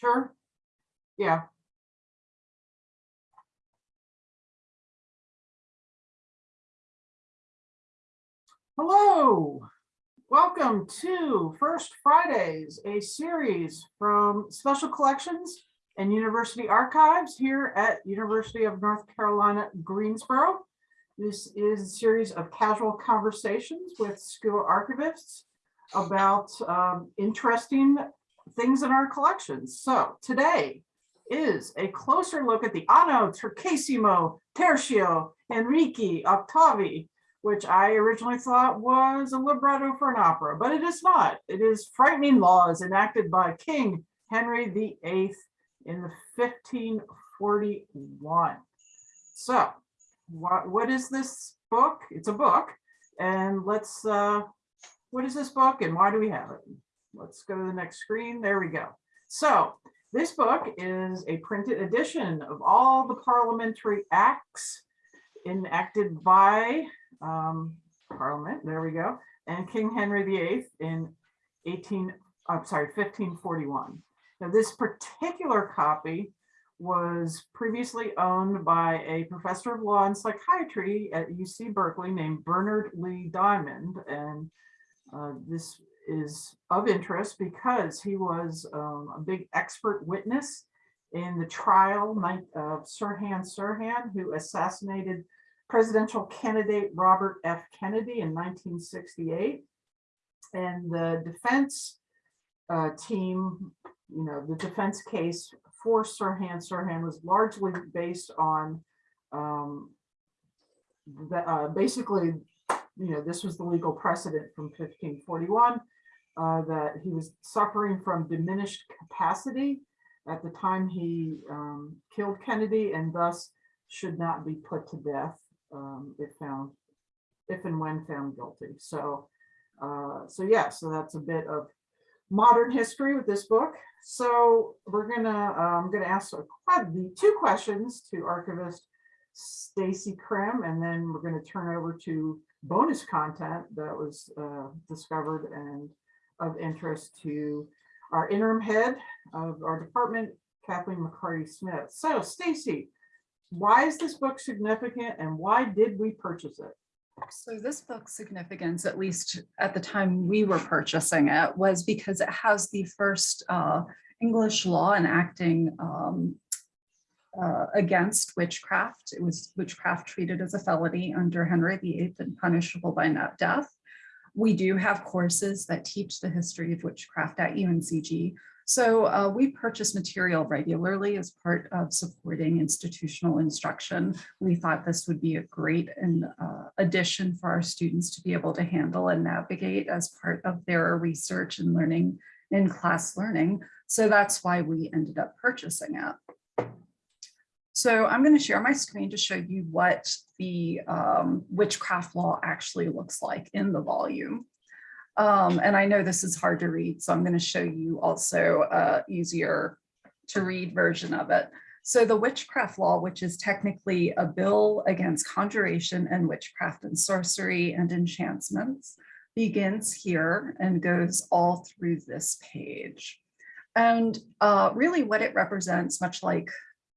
Sure. Yeah. Hello, welcome to First Fridays, a series from Special Collections and University Archives here at University of North Carolina, Greensboro. This is a series of casual conversations with school archivists about um, interesting things in our collections. So today is a closer look at the Anno Tricesimo Tercio Enrique Octavi, which I originally thought was a libretto for an opera, but it is not. It is frightening laws enacted by King Henry VIII in the 1541. So what, what is this book? It's a book. And let's, uh, what is this book and why do we have it? Let's go to the next screen. There we go. So this book is a printed edition of all the parliamentary acts enacted by um, Parliament. There we go. And King Henry VIII in 18, I'm sorry, 1541. Now this particular copy was previously owned by a professor of law and psychiatry at UC Berkeley named Bernard Lee Diamond. And uh, this is of interest because he was um, a big expert witness in the trial of Sirhan Sirhan, who assassinated presidential candidate Robert F. Kennedy in 1968. And the defense uh, team, you know, the defense case for Sirhan Sirhan was largely based on um, the, uh, basically, you know, this was the legal precedent from 1541 uh, that he was suffering from diminished capacity at the time he um, killed Kennedy and thus should not be put to death um, if found, if and when found guilty. So, uh, so yeah, so that's a bit of modern history with this book. So we're gonna, uh, I'm gonna ask the two questions to archivist Stacy Krim, and then we're gonna turn over to bonus content that was uh, discovered and of interest to our interim head of our department, Kathleen McCarty Smith. So Stacy, why is this book significant and why did we purchase it? So this book's significance, at least at the time we were purchasing it, was because it has the first uh, English law enacting um, uh, against witchcraft. It was witchcraft treated as a felony under Henry VIII and punishable by death. We do have courses that teach the history of witchcraft at UNCG. So uh, we purchase material regularly as part of supporting institutional instruction. We thought this would be a great uh, addition for our students to be able to handle and navigate as part of their research and learning in class learning. So that's why we ended up purchasing it. So I'm going to share my screen to show you what the um, witchcraft law actually looks like in the volume. Um, and I know this is hard to read, so I'm going to show you also a easier to read version of it. So the witchcraft law, which is technically a bill against conjuration and witchcraft and sorcery and enchantments, begins here and goes all through this page. And uh, really what it represents, much like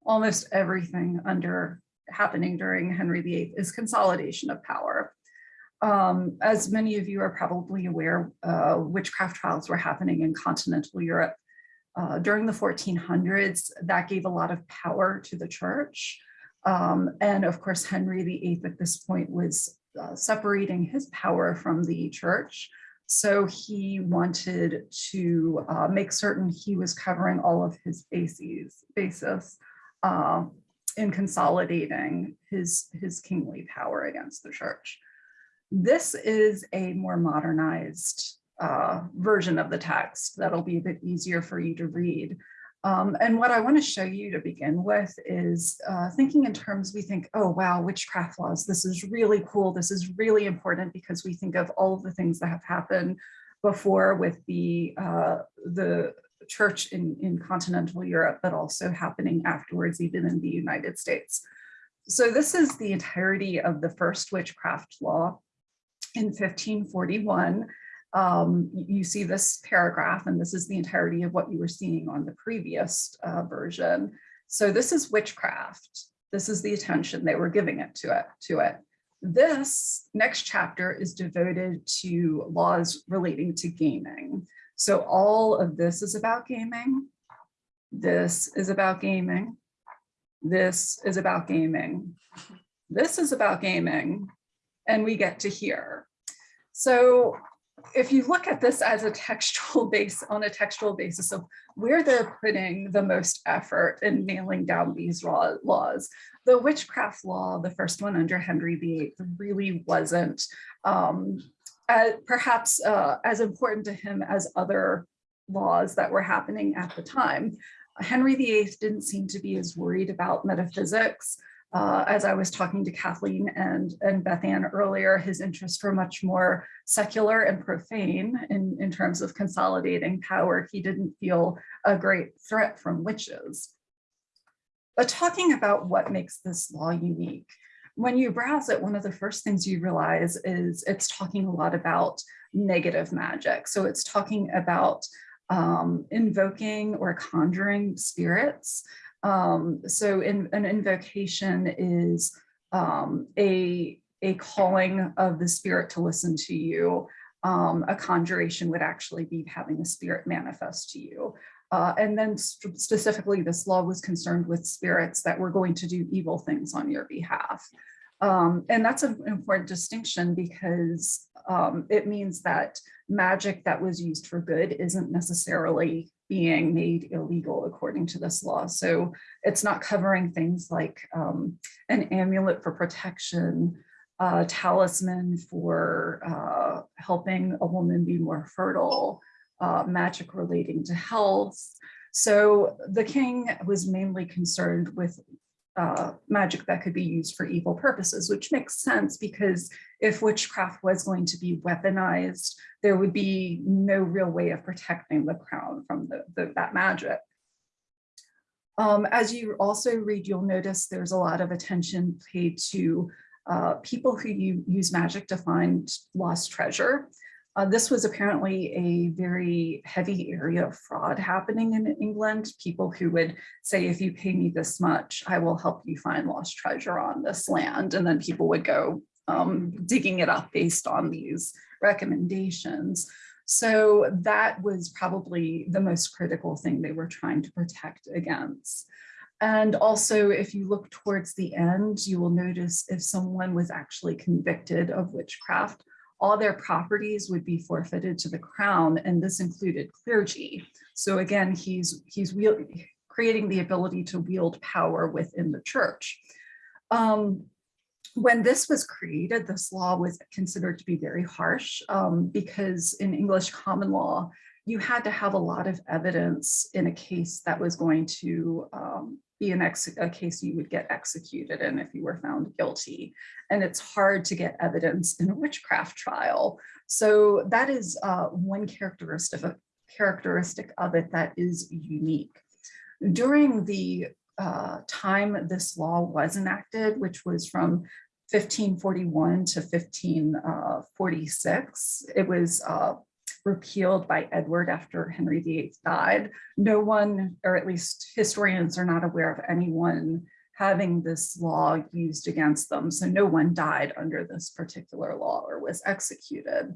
almost everything under happening during Henry VIII, is consolidation of power. Um, as many of you are probably aware, uh, witchcraft trials were happening in continental Europe uh, during the 1400s. That gave a lot of power to the church. Um, and of course, Henry VIII at this point was uh, separating his power from the church. So he wanted to uh, make certain he was covering all of his bases, uh, in consolidating his, his kingly power against the church. This is a more modernized uh, version of the text that'll be a bit easier for you to read. Um, and what I want to show you to begin with is uh, thinking in terms we think, oh, wow, witchcraft laws, this is really cool. This is really important because we think of all of the things that have happened before with the, uh, the church in, in continental Europe, but also happening afterwards, even in the United States. So this is the entirety of the first witchcraft law in 1541. um, you see this paragraph, and this is the entirety of what you were seeing on the previous uh, version. So this is witchcraft. This is the attention they were giving it to it to it. This next chapter is devoted to laws relating to gaming. So all of this is about gaming. This is about gaming. This is about gaming. This is about gaming. And we get to here. So if you look at this as a textual base on a textual basis of where they're putting the most effort in nailing down these laws, the witchcraft law, the first one under Henry VIII, really wasn't um, uh, perhaps uh, as important to him as other laws that were happening at the time. Henry VIII didn't seem to be as worried about metaphysics. Uh, as I was talking to Kathleen and, and Beth Ann earlier, his interests were much more secular and profane in, in terms of consolidating power. He didn't feel a great threat from witches. But talking about what makes this law unique, when you browse it, one of the first things you realize is it's talking a lot about negative magic. So it's talking about um, invoking or conjuring spirits. Um, so in, an invocation is um, a, a calling of the spirit to listen to you. Um, a conjuration would actually be having a spirit manifest to you. Uh, and then specifically, this law was concerned with spirits that were going to do evil things on your behalf. Um, and that's an important distinction because um, it means that magic that was used for good isn't necessarily being made illegal according to this law. So it's not covering things like um, an amulet for protection, a talisman for uh, helping a woman be more fertile, uh, magic relating to health. So the king was mainly concerned with uh, magic that could be used for evil purposes, which makes sense because if witchcraft was going to be weaponized, there would be no real way of protecting the crown from the, the, that magic. Um, as you also read, you'll notice there's a lot of attention paid to uh, people who use magic to find lost treasure. Uh, this was apparently a very heavy area of fraud happening in England. People who would say, if you pay me this much, I will help you find lost treasure on this land. And then people would go um, digging it up based on these recommendations. So that was probably the most critical thing they were trying to protect against. And also, if you look towards the end, you will notice if someone was actually convicted of witchcraft, all their properties would be forfeited to the crown, and this included clergy. So again, he's, he's creating the ability to wield power within the church. Um, when this was created, this law was considered to be very harsh um, because in English common law, you had to have a lot of evidence in a case that was going to um, be an ex a case you would get executed in if you were found guilty. And it's hard to get evidence in a witchcraft trial. So that is uh, one characteristic of, characteristic of it that is unique. During the uh, time this law was enacted, which was from 1541 to 1546, it was uh, repealed by Edward after Henry VIII died. No one, or at least historians are not aware of anyone having this law used against them. So no one died under this particular law or was executed.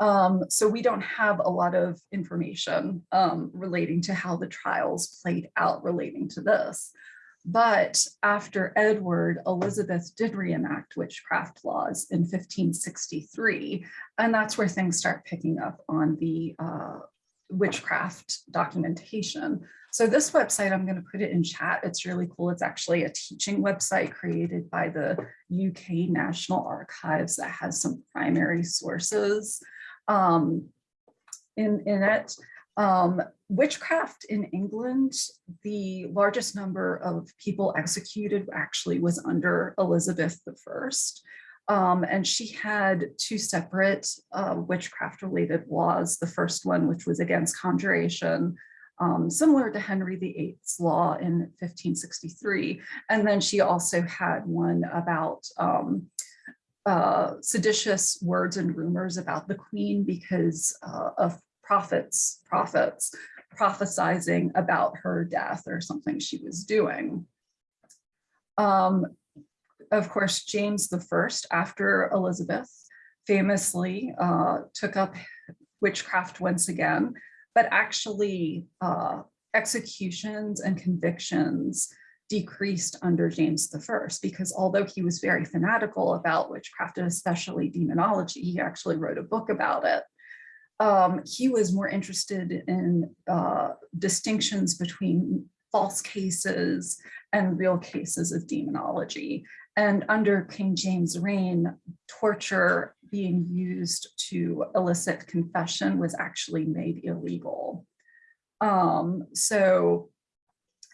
Um, so we don't have a lot of information um, relating to how the trials played out relating to this. But after Edward, Elizabeth did reenact witchcraft laws in 1563, and that's where things start picking up on the uh, witchcraft documentation. So this website, I'm going to put it in chat. It's really cool. It's actually a teaching website created by the UK National Archives that has some primary sources um, in, in it. Um, witchcraft in England, the largest number of people executed actually was under Elizabeth I. Um, and she had two separate uh, witchcraft related laws. The first one, which was against conjuration, um, similar to Henry VIII's law in 1563. And then she also had one about um, uh, seditious words and rumors about the queen because uh, of prophets, prophets prophesizing about her death or something she was doing. Um, of course, James the First, after Elizabeth, famously uh, took up witchcraft once again, but actually uh, executions and convictions decreased under James the First, because although he was very fanatical about witchcraft and especially demonology, he actually wrote a book about it. Um, he was more interested in uh, distinctions between false cases and real cases of demonology. And under King James' reign, torture being used to elicit confession was actually made illegal. Um, so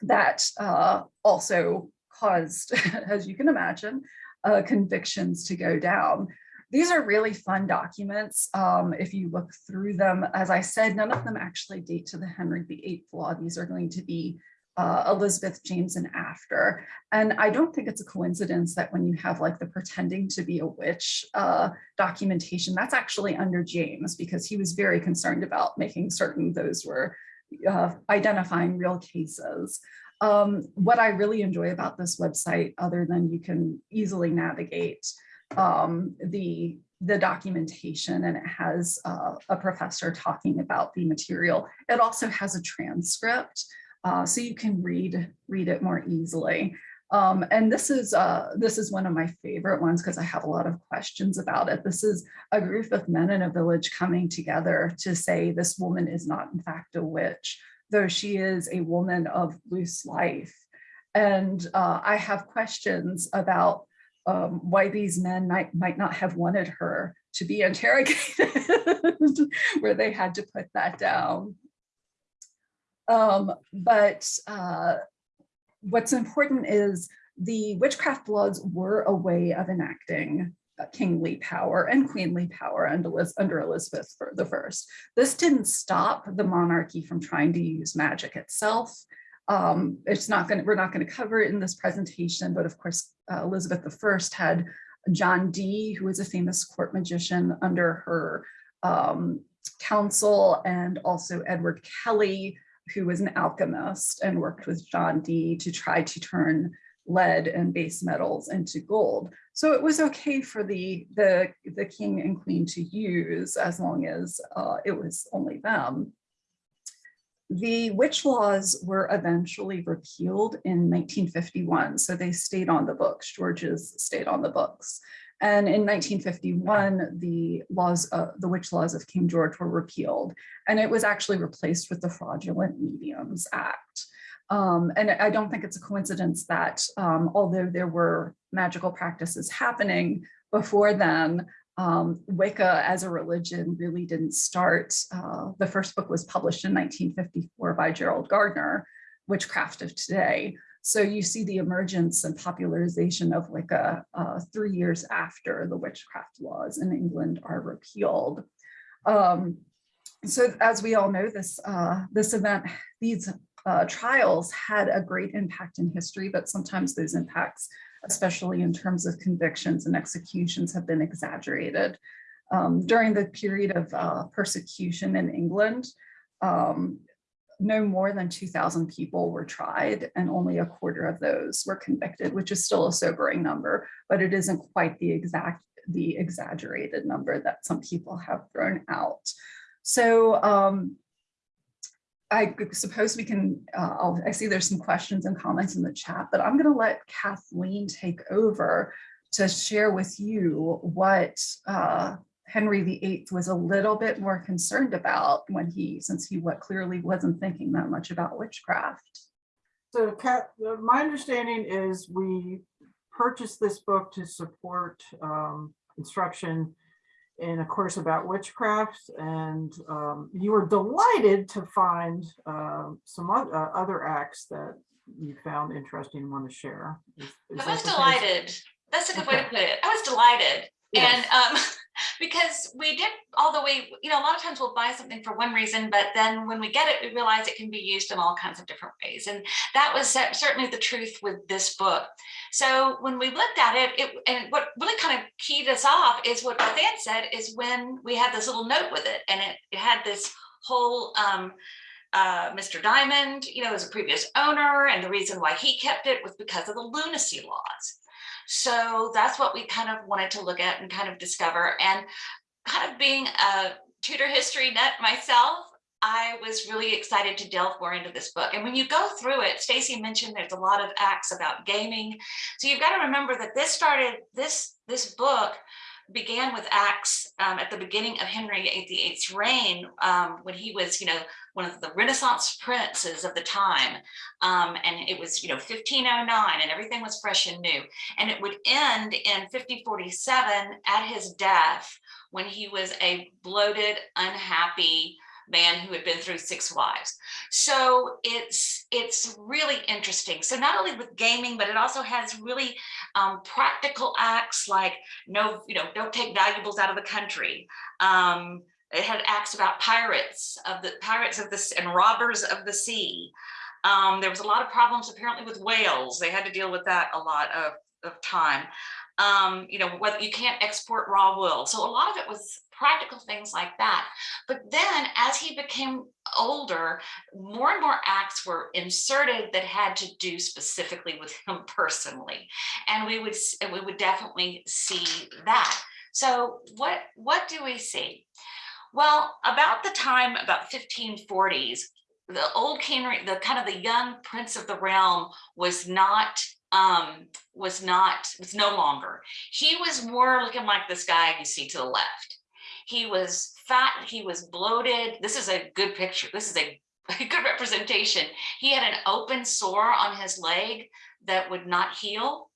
that uh, also caused, as you can imagine, uh, convictions to go down. These are really fun documents. Um, if you look through them, as I said, none of them actually date to the Henry VIII law. These are going to be uh, Elizabeth, James, and after. And I don't think it's a coincidence that when you have like the pretending to be a witch uh, documentation, that's actually under James because he was very concerned about making certain those were uh, identifying real cases. Um, what I really enjoy about this website, other than you can easily navigate um, the the documentation and it has uh, a professor talking about the material. It also has a transcript uh, so you can read read it more easily. Um, and this is uh, this is one of my favorite ones because I have a lot of questions about it. This is a group of men in a village coming together to say this woman is not in fact a witch, though she is a woman of loose life. And uh, I have questions about um, why these men might, might not have wanted her to be interrogated, where they had to put that down. Um, but uh, what's important is the witchcraft laws were a way of enacting kingly power and queenly power under Elizabeth First. This didn't stop the monarchy from trying to use magic itself. Um, it's not going to, we're not going to cover it in this presentation, but of course, uh, Elizabeth I had John Dee, who was a famous court magician under her um, counsel, and also Edward Kelly, who was an alchemist and worked with John Dee to try to turn lead and base metals into gold. So it was okay for the, the, the king and queen to use as long as uh, it was only them. The witch laws were eventually repealed in 1951, so they stayed on the books. George's stayed on the books. And in 1951, the laws, the witch laws of King George were repealed, and it was actually replaced with the Fraudulent Mediums Act. Um, and I don't think it's a coincidence that um, although there were magical practices happening before then, um, Wicca as a religion really didn't start. Uh, the first book was published in 1954 by Gerald Gardner, Witchcraft of Today. So you see the emergence and popularization of Wicca uh, three years after the witchcraft laws in England are repealed. Um, so as we all know, this, uh, this event, these uh, trials had a great impact in history, but sometimes those impacts, especially in terms of convictions and executions, have been exaggerated. Um, during the period of uh, persecution in England, um, no more than 2,000 people were tried and only a quarter of those were convicted, which is still a sobering number, but it isn't quite the exact, the exaggerated number that some people have thrown out. So um, I suppose we can, uh, i see there's some questions and comments in the chat, but I'm gonna let Kathleen take over to share with you what uh, Henry VIII was a little bit more concerned about when he, since he what clearly wasn't thinking that much about witchcraft. So Kat, uh, my understanding is we purchased this book to support um, instruction in a course about witchcraft and um, you were delighted to find uh, some other, other acts that you found interesting and want to share. Is, is I was that delighted. That's a good way to put it. I was delighted. Yes. And um, because we did the way, you know, a lot of times we'll buy something for one reason, but then when we get it, we realize it can be used in all kinds of different ways. And that was certainly the truth with this book. So when we looked at it, it and what really kind of keyed us off is what Beth Ann said is when we had this little note with it and it, it had this whole um, uh, Mr. Diamond, you know, as a previous owner, and the reason why he kept it was because of the lunacy laws. So that's what we kind of wanted to look at and kind of discover. And kind of being a Tudor history nut myself, I was really excited to delve more into this book. And when you go through it, Stacy mentioned there's a lot of acts about gaming. So you've got to remember that this started, this, this book began with acts um, at the beginning of Henry VIII's reign, um, when he was, you know, one of the Renaissance princes of the time. Um, and it was, you know, 1509 and everything was fresh and new. And it would end in 5047 at his death when he was a bloated, unhappy man who had been through six wives. So it's it's really interesting. So not only with gaming, but it also has really um, practical acts like no, you know, don't take valuables out of the country. Um, it had acts about pirates of the pirates of the and robbers of the sea. Um, there was a lot of problems apparently with whales. They had to deal with that a lot of, of time. Um, you know, whether you can't export raw wool. So a lot of it was practical things like that. But then as he became older, more and more acts were inserted that had to do specifically with him personally. And we would we would definitely see that. So what what do we see? Well, about the time about 1540s, the old king, the kind of the young prince of the realm was not um was not was no longer. He was more looking like this guy you see to the left. He was fat he was bloated. This is a good picture. This is a, good representation. He had an open sore on his leg that would not heal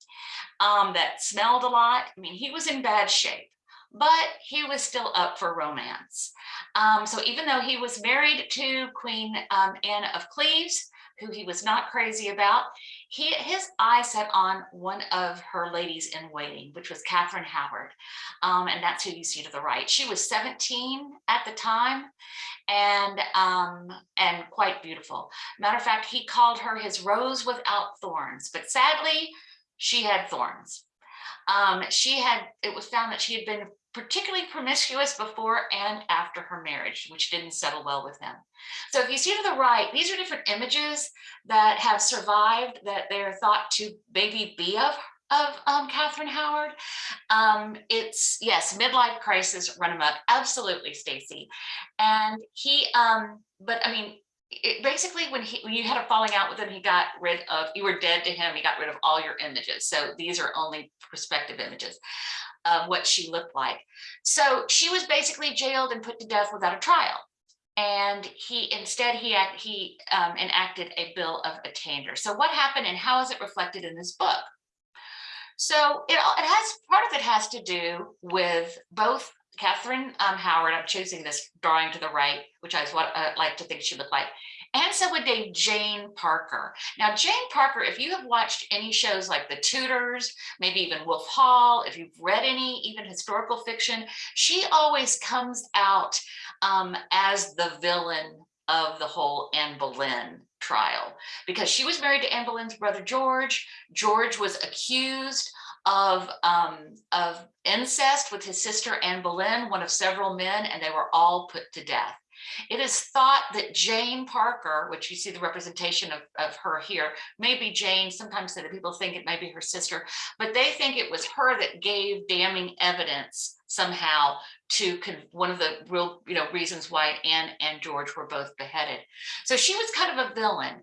um that smelled a lot. I mean he was in bad shape but he was still up for romance. Um, so even though he was married to Queen um, Anne of Cleves, who he was not crazy about, he his eye set on one of her ladies in waiting, which was Catherine Howard. Um, and that's who you see to the right. She was 17 at the time and um, and quite beautiful. Matter of fact, he called her his rose without thorns, but sadly, she had thorns. Um, she had, it was found that she had been particularly promiscuous before and after her marriage, which didn't settle well with him. So if you see to the right, these are different images that have survived that they're thought to maybe be of of um, Catherine Howard. Um, it's yes, midlife crisis, run amok, absolutely, Stacy. And he, um, but I mean, it, basically when he when you had a falling out with him, he got rid of you were dead to him. He got rid of all your images. So these are only prospective images of what she looked like. So she was basically jailed and put to death without a trial. And he instead he act, he um, enacted a bill of attainder. So what happened and how is it reflected in this book? So it, it has part of it has to do with both Catherine um, Howard. I'm choosing this drawing to the right, which I what I like to think she looked like, and so would date Jane Parker. Now, Jane Parker, if you have watched any shows like The Tudors, maybe even Wolf Hall, if you've read any even historical fiction, she always comes out um, as the villain of the whole Anne Boleyn trial because she was married to Anne Boleyn's brother George. George was accused of um, of incest with his sister Anne Boleyn, one of several men, and they were all put to death. It is thought that Jane Parker, which you see the representation of, of her here, maybe Jane, sometimes that people think it may be her sister, but they think it was her that gave damning evidence somehow to one of the real you know reasons why Anne and George were both beheaded. So she was kind of a villain,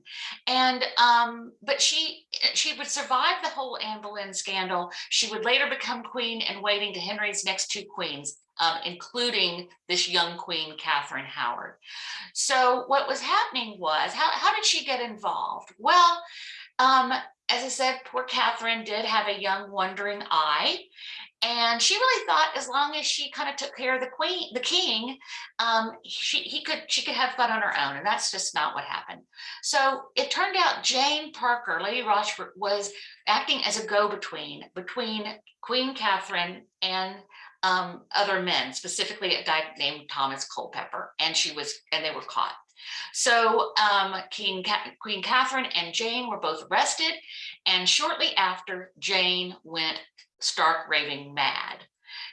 and um, but she she would survive the whole Anne Boleyn scandal. She would later become queen and waiting to Henry's next two queens, um, including this young queen, Catherine Howard. So what was happening was, how, how did she get involved? Well, um, as I said, poor Catherine did have a young wandering eye. And she really thought as long as she kind of took care of the queen, the king, um, she he could she could have fun on her own, and that's just not what happened. So it turned out Jane Parker, Lady Rochford, was acting as a go-between between Queen Catherine and um, other men, specifically a guy named Thomas Culpepper, and she was and they were caught. So um, King Queen Catherine and Jane were both arrested, and shortly after, Jane went stark raving mad.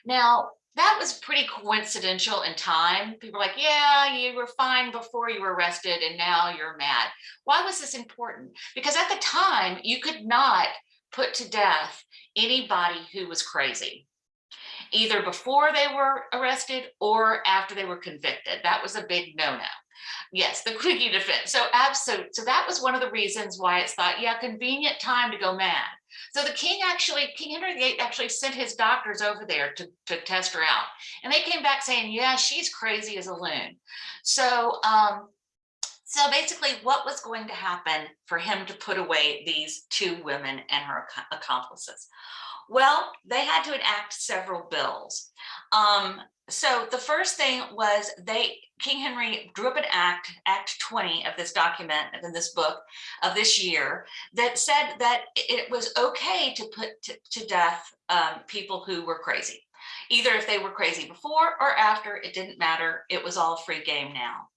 Now, that was pretty coincidental in time. People were like, yeah, you were fine before you were arrested and now you're mad. Why was this important? Because at the time, you could not put to death anybody who was crazy either before they were arrested or after they were convicted. That was a big no-no. Yes, the quickie defense. So absolute. So that was one of the reasons why it's thought, yeah, convenient time to go mad. So the king actually, King Henry VIII actually sent his doctors over there to, to test her out. And they came back saying, yeah, she's crazy as a loon. So, um, so basically what was going to happen for him to put away these two women and her ac- accomplices? Well, they had to enact several bills. Um, so the first thing was they, King Henry drew up an act, Act 20 of this document, in this book of this year, that said that it was okay to put to, to death um, people who were crazy. Either if they were crazy before or after, it didn't matter. It was all free game now.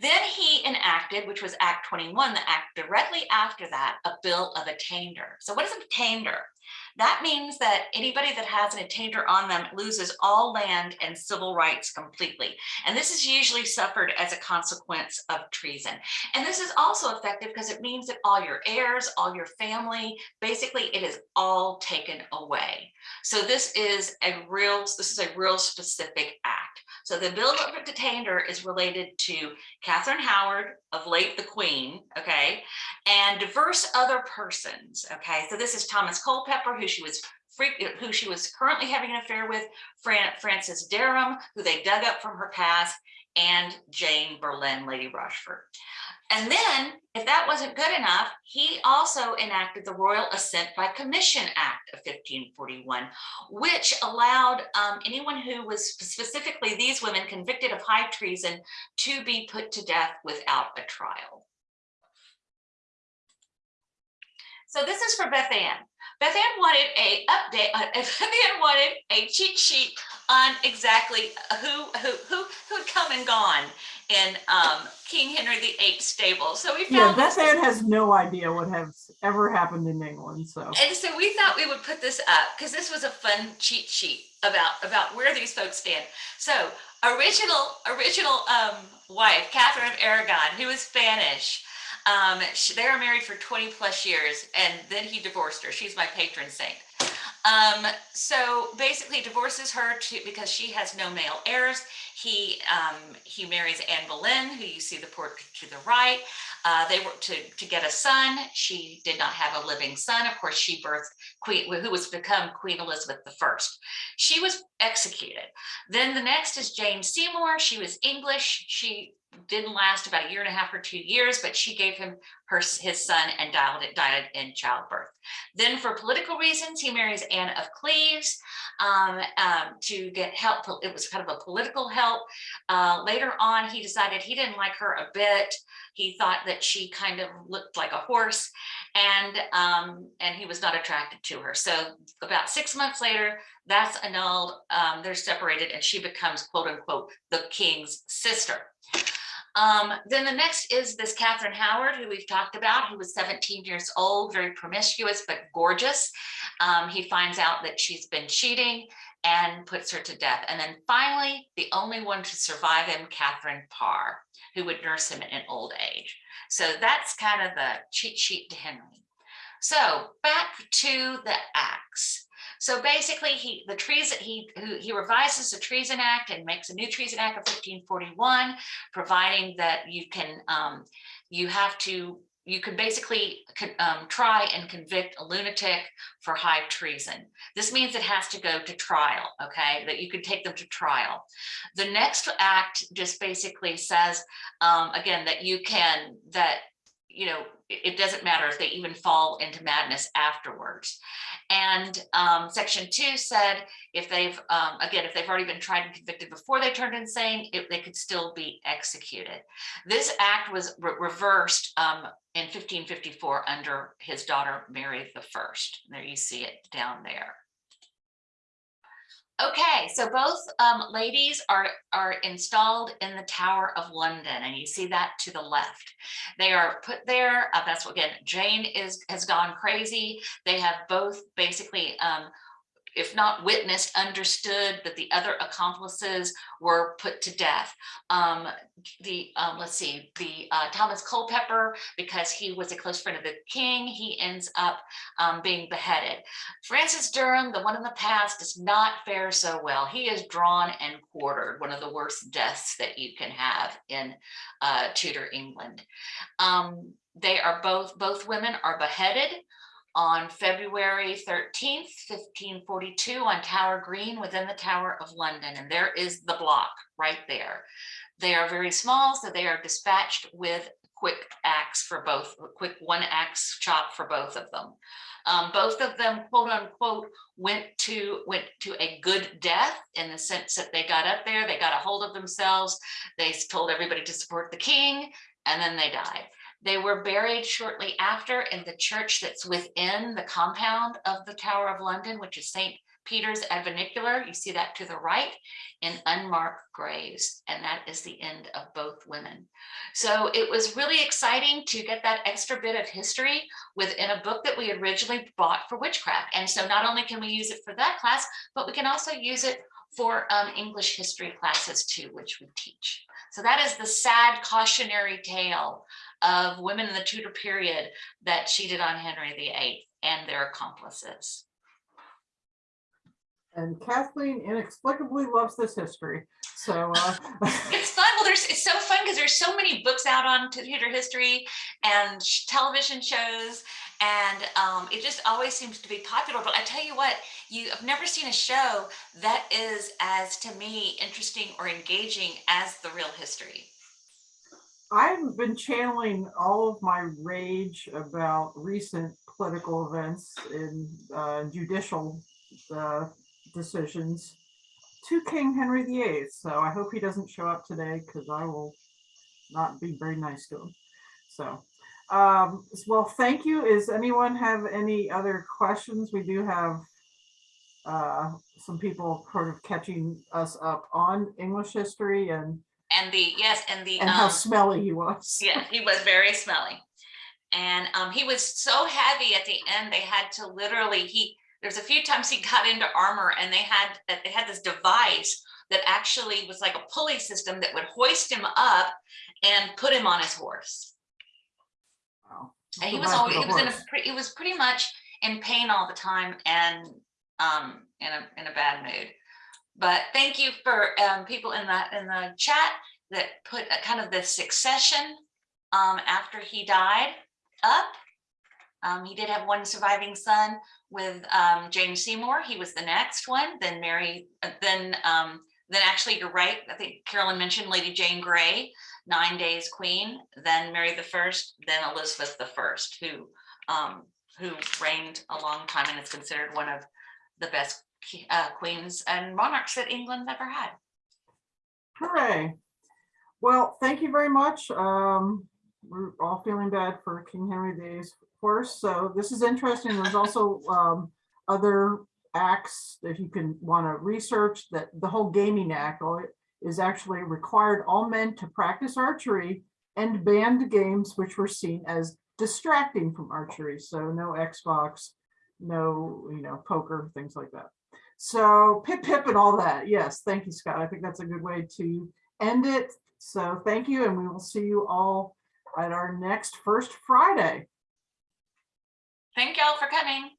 Then he enacted, which was Act 21, the act directly after that, a bill of attainder. So what is attainder? That means that anybody that has an attainder on them loses all land and civil rights completely. And this is usually suffered as a consequence of treason. And this is also effective because it means that all your heirs, all your family, basically it is all taken away. So this is a real, this is a real specific act. So the bill of attainder is related to Catherine Howard of late the Queen, okay, and diverse other persons, okay. So this is Thomas Culpepper, who she was who she was currently having an affair with, Fran Francis Dereham, who they dug up from her past, and Jane Boleyn, Lady Rochford. And then, if that wasn't good enough, he also enacted the Royal Assent by Commission Act of 1541, which allowed um, anyone who was specifically these women convicted of high treason to be put to death without a trial. So this is for Beth Ann. Beth Ann wanted a update, uh, Beth Ann wanted a cheat sheet on exactly who who who who had come and gone in um, King Henry VIII stable. So we Yeah, found Beth this- Ann has no idea what has ever happened in England, so. and so we thought we would put this up because this was a fun cheat sheet about about where these folks stand. So original original um, wife Catherine of Aragon, who was Spanish. Um, she, they were married for 20 plus years, and then he divorced her. She's my patron saint. Um, so basically divorces her to because she has no male heirs. He um, he marries Anne Boleyn, who you see the portrait to the right. Uh, they were to to get a son. She did not have a living son. Of course, she birthed Queen, who was become Queen Elizabeth I. She was executed. Then the next is Jane Seymour. She was English. She didn't last about a year and a half or two years, but she gave him her his son and died, died in childbirth. Then for political reasons, he marries Anne of Cleves um, um, to get help. It was kind of a political help. Uh, later on, he decided he didn't like her a bit. He thought that she kind of looked like a horse and um, and he was not attracted to her. So about six months later, that's annulled. Um, they're separated and she becomes quote unquote the king's sister. Um, then the next is this Catherine Howard, who we've talked about, who was 17 years old, very promiscuous, but gorgeous. Um, he finds out that she's been cheating and puts her to death. And then finally, the only one to survive him, Catherine Parr, who would nurse him in old age. So that's kind of the cheat sheet to Henry. So back to the acts. So basically, he the treason he he revises the Treason Act and makes a new Treason Act of 1541, providing that you can um, you have to you can basically um, try and convict a lunatic for high treason. This means it has to go to trial, okay, that you can take them to trial. The next act just basically says, um, again, that you can, that you know, it, it doesn't matter if they even fall into madness afterwards. And um, section two said if they've, um, again, if they've already been tried and convicted before they turned insane, if they could still be executed. This act was re- reversed um, in 1554 under his daughter Mary the First. There you see it down there. Okay, so both um, ladies are, are installed in the Tower of London, and you see that to the left. They are put there, uh, that's what, again, Jane is, has gone crazy. They have both basically, um, if not witnessed, understood that the other accomplices were put to death. Um, the, um, let's see, the uh, Thomas Culpepper, because he was a close friend of the king, he ends up um, being beheaded. Francis Dereham, the one in the past, does not fare so well. He is drawn and quartered, one of the worst deaths that you can have in uh, Tudor England. Um, they are both, both women are beheaded on February 13th, 1542 on Tower Green within the Tower of London. And there is the block right there. They are very small, so they are dispatched with quick axe for both, quick one axe chop for both of them. Um, both of them, quote unquote, went to went to a good death in the sense that they got up there, they got a hold of themselves, they told everybody to support the king, and then they died. They were buried shortly after in the church that's within the compound of the Tower of London, which is St. Peter's ad Vincula. You see that to the right in unmarked graves, and that is the end of both women. So it was really exciting to get that extra bit of history within a book that we originally bought for witchcraft. And so not only can we use it for that class, but we can also use it for um, English history classes too, which we teach. So that is the sad cautionary tale of women in the Tudor period that cheated on Henry VIII and their accomplices. And Kathleen inexplicably loves this history. So uh, It's fun. Well, there's it's so fun because there's so many books out on Tudor history and television shows, and um, it just always seems to be popular. But I tell you what, you have never seen a show that is as to me interesting or engaging as the real history. I've been channeling all of my rage about recent political events and uh, judicial uh, decisions to King Henry VIII. So I hope he doesn't show up today because I will not be very nice to him. So, um, well, thank you. Is anyone have any other questions? We do have uh, some people sort of catching us up on English history and And the yes, and the and how um, smelly he was. Yeah, he was very smelly. And um, he was so heavy at the end, they had to literally, he, there's a few times he got into armor and they had, that they had this device that actually was like a pulley system that would hoist him up and put him on his horse. And he was always, he was in a, he was pretty much in pain all the time and um, in a, in a bad mood. But thank you for um, people in the, in the chat that put a kind of the succession um, after he died up. Um, he did have one surviving son with um, Jane Seymour. He was the next one. Then Mary, uh, then um, then actually you're right. I think Carolyn mentioned Lady Jane Grey, nine days queen. Then Mary the First. Then Elizabeth the First, who um, who reigned a long time and is considered one of the best uh, queens and monarchs that England ever had. Hooray. Well, thank you very much. Um, we're all feeling bad for King Henry VIII's horse. So this is interesting. There's also um, other acts that you can want to research that the whole gaming act all is actually required all men to practice archery and banned games which were seen as distracting from archery. So no Xbox, no, you know, poker, things like that. So pip pip and all that. Yes, thank you, Scott. I think that's a good way to end it. So thank you, and we will see you all at our next First Friday. Thank y'all for coming.